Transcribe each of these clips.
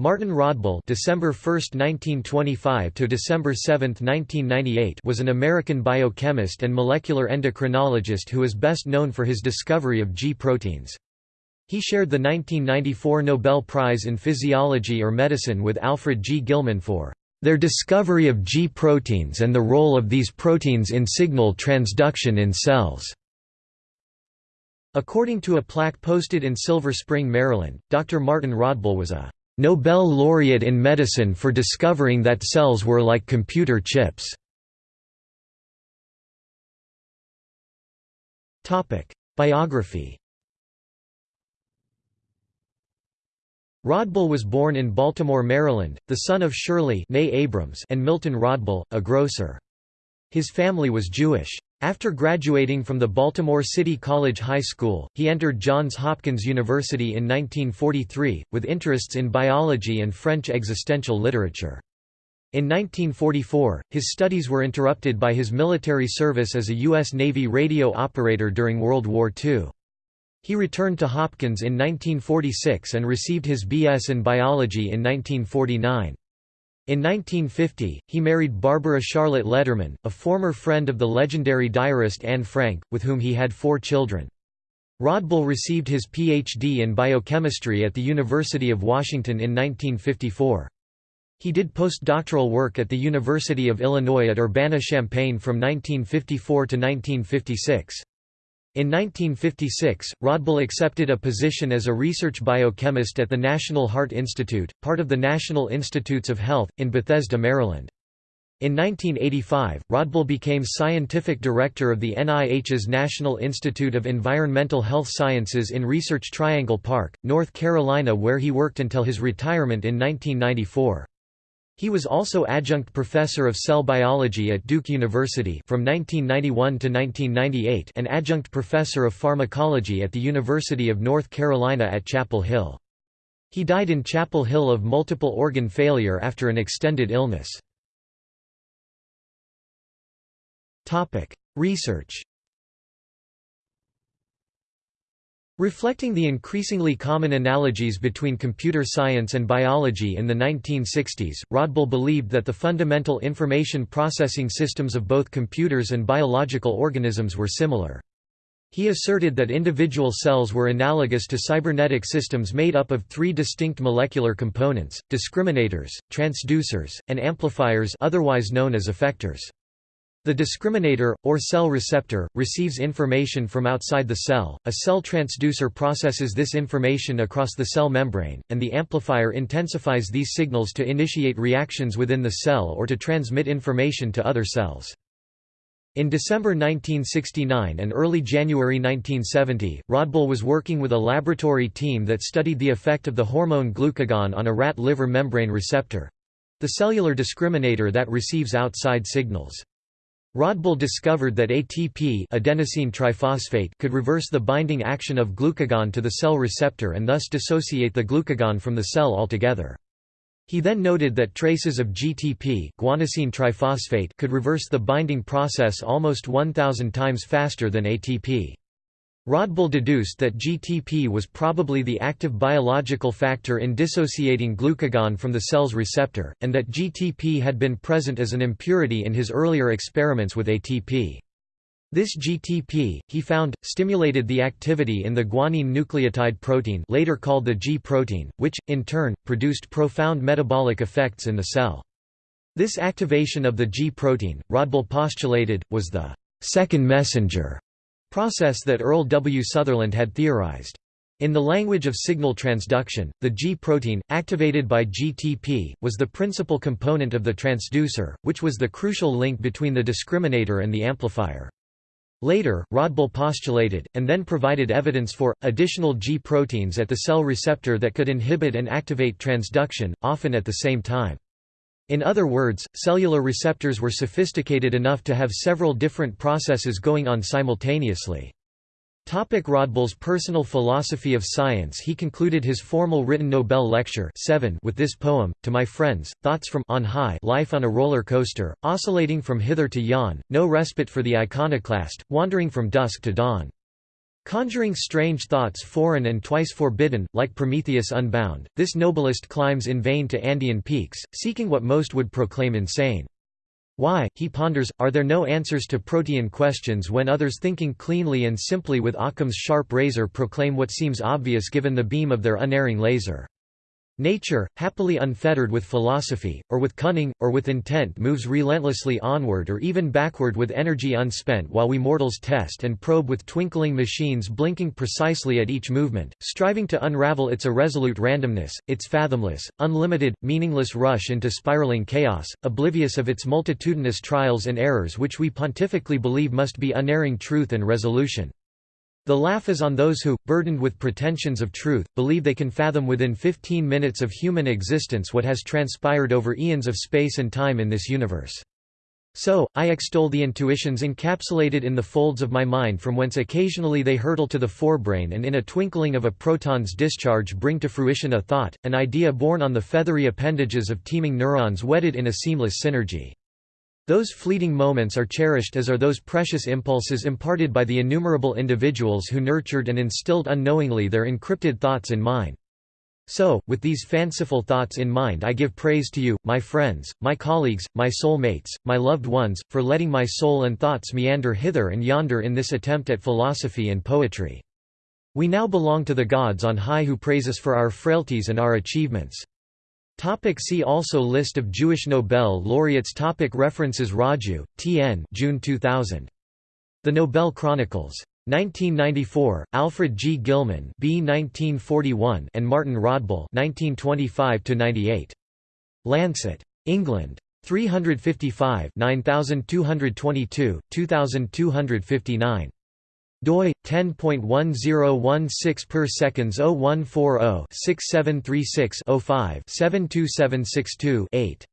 Martin Rodbell December 1, 1925 to December 7, 1998 was an American biochemist and molecular endocrinologist who is best known for his discovery of G proteins. He shared the 1994 Nobel Prize in Physiology or Medicine with Alfred G. Gilman for their discovery of G proteins and the role of these proteins in signal transduction in cells. According to a plaque posted in Silver Spring, Maryland, Dr. Martin Rodbell was a Nobel laureate in medicine for discovering that cells were like computer chips. Topic: Biography Rodbell was born in Baltimore, Maryland, the son of Shirley Abrams and Milton Rodbell, a grocer. His family was Jewish. After graduating from the Baltimore City College High School, he entered Johns Hopkins University in 1943, with interests in biology and French existential literature. In 1944, his studies were interrupted by his military service as a U.S. Navy radio operator during World War II. He returned to Hopkins in 1946 and received his B.S. in biology in 1949. In 1950, he married Barbara Charlotte Letterman, a former friend of the legendary diarist Anne Frank, with whom he had four children. Rodbell received his Ph.D. in biochemistry at the University of Washington in 1954. He did postdoctoral work at the University of Illinois at Urbana-Champaign from 1954 to 1956. In 1956, Rodbell accepted a position as a research biochemist at the National Heart Institute, part of the National Institutes of Health, in Bethesda, Maryland. In 1985, Rodbell became scientific director of the NIH's National Institute of Environmental Health Sciences in Research Triangle Park, North Carolina where he worked until his retirement in 1994. He was also adjunct professor of cell biology at Duke University from 1991 to 1998 and adjunct professor of pharmacology at the University of North Carolina at Chapel Hill. He died in Chapel Hill of multiple organ failure after an extended illness. Research Reflecting the increasingly common analogies between computer science and biology in the 1960s, Rodbell believed that the fundamental information processing systems of both computers and biological organisms were similar. He asserted that individual cells were analogous to cybernetic systems made up of three distinct molecular components, discriminators, transducers, and amplifiers otherwise known as effectors. The discriminator, or cell receptor, receives information from outside the cell, a cell transducer processes this information across the cell membrane, and the amplifier intensifies these signals to initiate reactions within the cell or to transmit information to other cells. In December 1969 and early January 1970, Rodbell was working with a laboratory team that studied the effect of the hormone glucagon on a rat liver membrane receptor—the cellular discriminator that receives outside signals. Rodbell discovered that ATP adenosine triphosphate could reverse the binding action of glucagon to the cell receptor and thus dissociate the glucagon from the cell altogether. He then noted that traces of GTP guanosine triphosphate could reverse the binding process almost 1000 times faster than ATP. Rodbell deduced that GTP was probably the active biological factor in dissociating glucagon from the cell's receptor, and that GTP had been present as an impurity in his earlier experiments with ATP. This GTP, he found, stimulated the activity in the guanine nucleotide protein later called the G protein, which, in turn, produced profound metabolic effects in the cell. This activation of the G protein, Rodbell postulated, was the second messenger process that Earl W. Sutherland had theorized. In the language of signal transduction, the G protein, activated by GTP, was the principal component of the transducer, which was the crucial link between the discriminator and the amplifier. Later, Rodbell postulated, and then provided evidence for, additional G proteins at the cell receptor that could inhibit and activate transduction, often at the same time. In other words, cellular receptors were sophisticated enough to have several different processes going on simultaneously. Topic Rodbell's personal philosophy of science He concluded his formal written Nobel lecture 7 with this poem, To my friends, thoughts from on high life on a roller coaster, oscillating from hither to yon, no respite for the iconoclast, wandering from dusk to dawn. Conjuring strange thoughts foreign and twice forbidden, like Prometheus unbound, this noblest climbs in vain to Andean peaks, seeking what most would proclaim insane. Why, he ponders, are there no answers to protean questions when others thinking cleanly and simply with Occam's sharp razor proclaim what seems obvious given the beam of their unerring laser? Nature, happily unfettered with philosophy, or with cunning, or with intent moves relentlessly onward or even backward with energy unspent while we mortals test and probe with twinkling machines blinking precisely at each movement, striving to unravel its irresolute randomness, its fathomless, unlimited, meaningless rush into spiraling chaos, oblivious of its multitudinous trials and errors which we pontifically believe must be unerring truth and resolution. The laugh is on those who, burdened with pretensions of truth, believe they can fathom within 15 minutes of human existence what has transpired over eons of space and time in this universe. So, I extol the intuitions encapsulated in the folds of my mind from whence occasionally they hurtle to the forebrain and in a twinkling of a proton's discharge bring to fruition a thought, an idea born on the feathery appendages of teeming neurons wedded in a seamless synergy. Those fleeting moments are cherished as are those precious impulses imparted by the innumerable individuals who nurtured and instilled unknowingly their encrypted thoughts in mine. So, with these fanciful thoughts in mind I give praise to you, my friends, my colleagues, my soul mates, my loved ones, for letting my soul and thoughts meander hither and yonder in this attempt at philosophy and poetry. We now belong to the gods on high who praise us for our frailties and our achievements. Topic see also List of Jewish Nobel laureates topic References Raju, T.N. June 2000. The Nobel Chronicles. 1994, Alfred G. Gilman B. 1941 and Martin Rodbell 1925–98. Lancet. England. 355 9222, 2259 doi 10.1016 per seconds 0140 6736 05 72762 8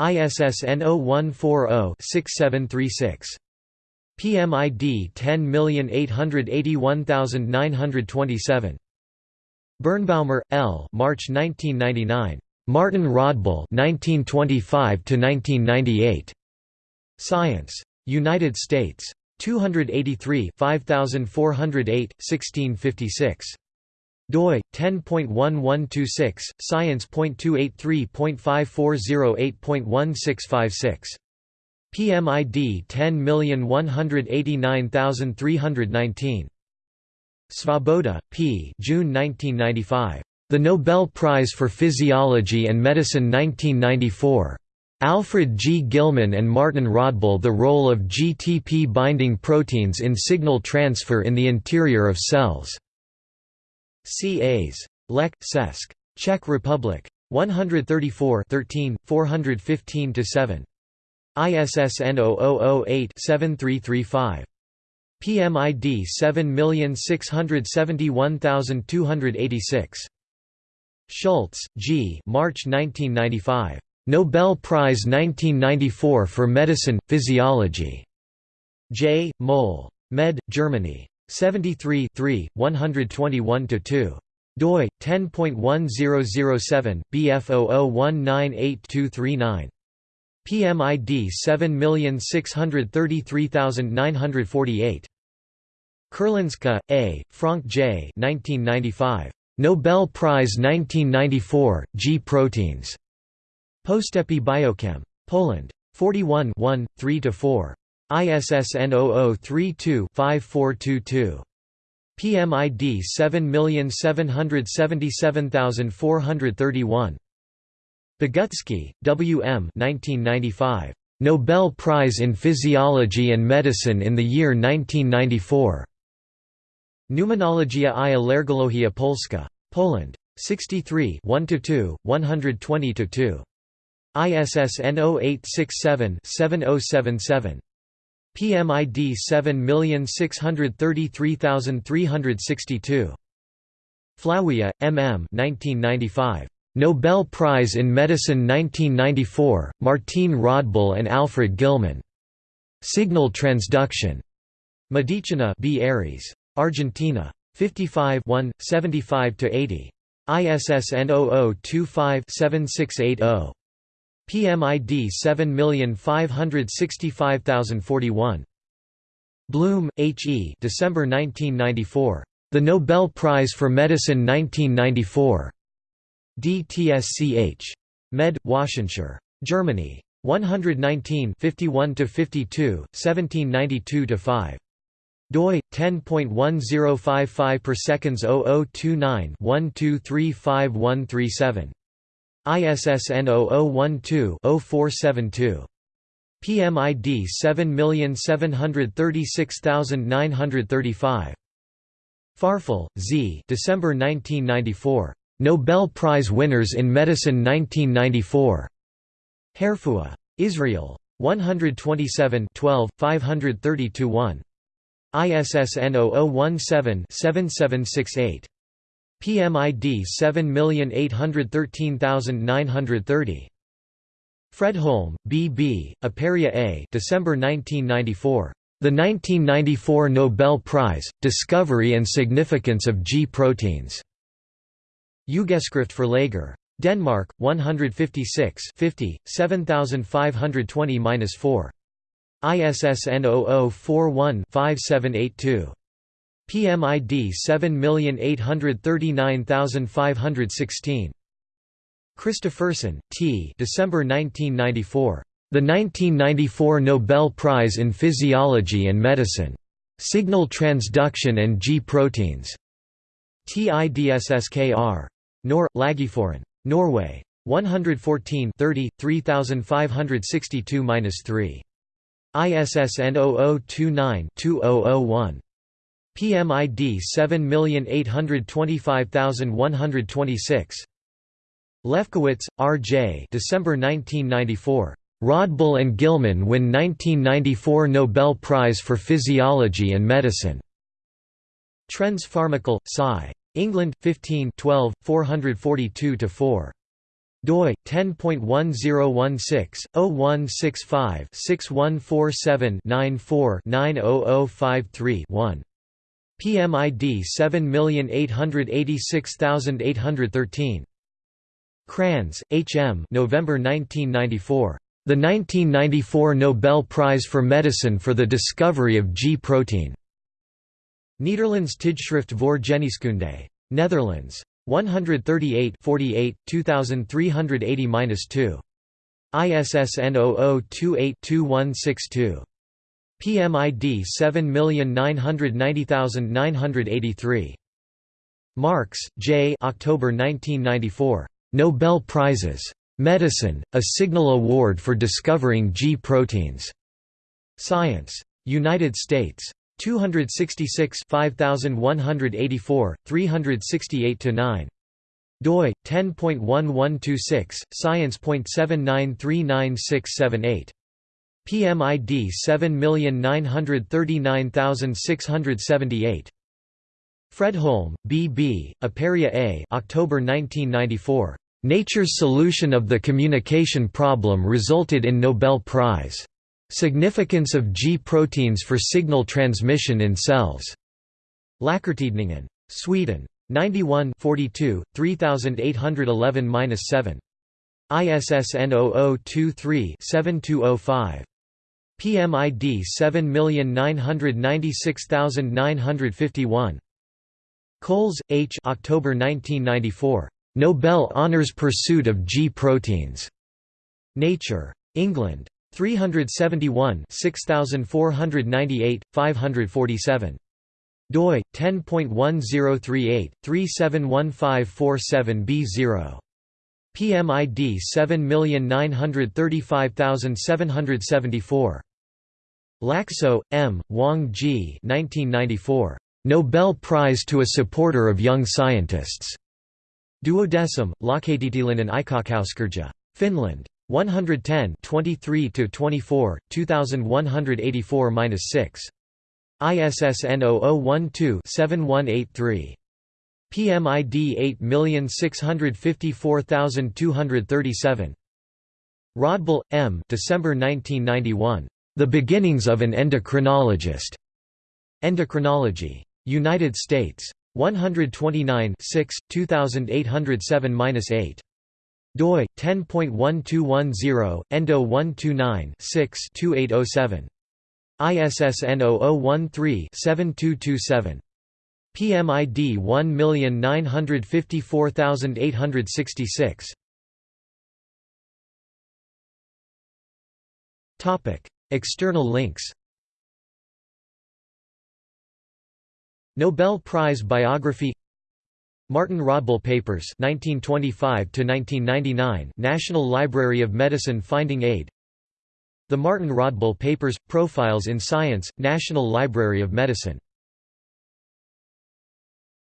ISSN 0140 6736 PMID 10881927 Birnbaumer, L. March 1999. Martin Rodbell 1925 1998. Science. United States. 283 5408, 1656. doi 10.1126 science.283.5408.1656 PMID 10189319 Svoboda, P. June 1995. The Nobel Prize for Physiology and Medicine 1994. Alfred G. Gilman and Martin Rodbell The role of GTP binding proteins in signal transfer in the interior of cells. C.A.s. Lech, Cesc. Czech Republic. 134 13, 415–7. ISSN 0008-7335. PMID 7671286. Schultz, G. March 1995. Nobel Prize 1994 for Medicine, Physiology. J. Moll. Med. Germany. 73 121–2 doi 10.1007 bf00198239 PMID 7633948 Kurlinska, A., Frank J. 1995. Nobel Prize 1994, G Postepy Biochem. Poland. 41 1, 3–4. ISSN 0032-5422. PMID 7777431. Bogutsky, W. M. 1995. Nobel Prize in Physiology and Medicine in the year 1994. Pneumonologia i Alergologia Polska. Poland. 63 1–2, 120–2. ISSN 0867-7077. PMID 7633362. Flawia, M. M. 1995. Nobel Prize in Medicine 1994, Martine Rodbell and Alfred Gilman. Signal transduction. Medicina B. Aires. Argentina. 55 75–80. ISSN 0025-7680. PMID 7565041. Bloom, H. E. December 1994. The Nobel Prize for Medicine 1994. DTSCH. Med. Washington. Germany. 119 51–52, 1792–5 doi 10.1055 per seconds 0029 123537 ISSN 0012-0472. PMID 7736935. Farfel, Z. December 1994. Nobel Prize winners in Medicine 1994. Harefuah. Israel. 127 12, 532-1. ISSN 0017-7768. PMID 7813930. Fredholm, B. B., Aperia A. December 1994. The 1994 Nobel Prize, Discovery and Significance of G proteins. Ugeskrift for Lager. Denmark, 156 50, 7520-4. ISSN 0041-5782. PMID 7839516. Christopherson, T. December 1994. The 1994 Nobel Prize in Physiology and Medicine. Signal Transduction and G Proteins. TIDSSKR. Nor, Lageforen. Norway. 114 30, 3562-3. ISSN 0029-2001. PMID 7825126. Lefkowitz, R. J. December 1994. Rodbell and Gilman win 1994 Nobel Prize for Physiology and Medicine. Trends Pharmacol, Sci. England, 15 12, 442–4 doi 10.1016/0165-6147-94-90053-1. PMID 7886813. Kranz, H. M. November 1994. The 1994 Nobel Prize for Medicine for the discovery of G protein. Nederlands Tijdschrift voor Geneeskunde. Netherlands. 138 48, 2380-2. ISSN 0028-2162. PMID 7990983. Marks, J. October 1994. Nobel Prizes. Medicine, a Signal Award for Discovering G proteins. Science. United States. 266 5184, 368–9 doi 10.1126 science.7939678 PMID 7939678 Fredholm, B. B., Aperia A. October 1994. Nature's solution of the communication problem resulted in Nobel Prize. Significance of G proteins for signal transmission in cells. Läkartidningen. Sweden. 91 42, 3811-7. ISSN 0023-7205. PMID 7996951. Coles, H. October 1994. Nobel honors pursuit of G proteins. Nature. England. 371 6498, 547. doi 10.1038 371547b0 PMID 7935774 Laxo, M. Wang G. 1994. Nobel Prize to a supporter of young scientists. Duodecim, Lakatitilainen Aikakauskirja. Finland. 110 23 to 24 2184-6 ISSN 0012-7183 PMID 8654237 Rodbell, M. December 1991. The Beginnings of an Endocrinologist. Endocrinology. United States. 129 6, 2807-8 doi 10.1210 endo 129 6 2807 ISSN 0013-7227. PMID 1954866. Topic: External links. Nobel Prize biography Martin Rodbell Papers 1925 to 1999 National Library of Medicine Finding Aid The Martin Rodbell Papers Profiles in Science National Library of Medicine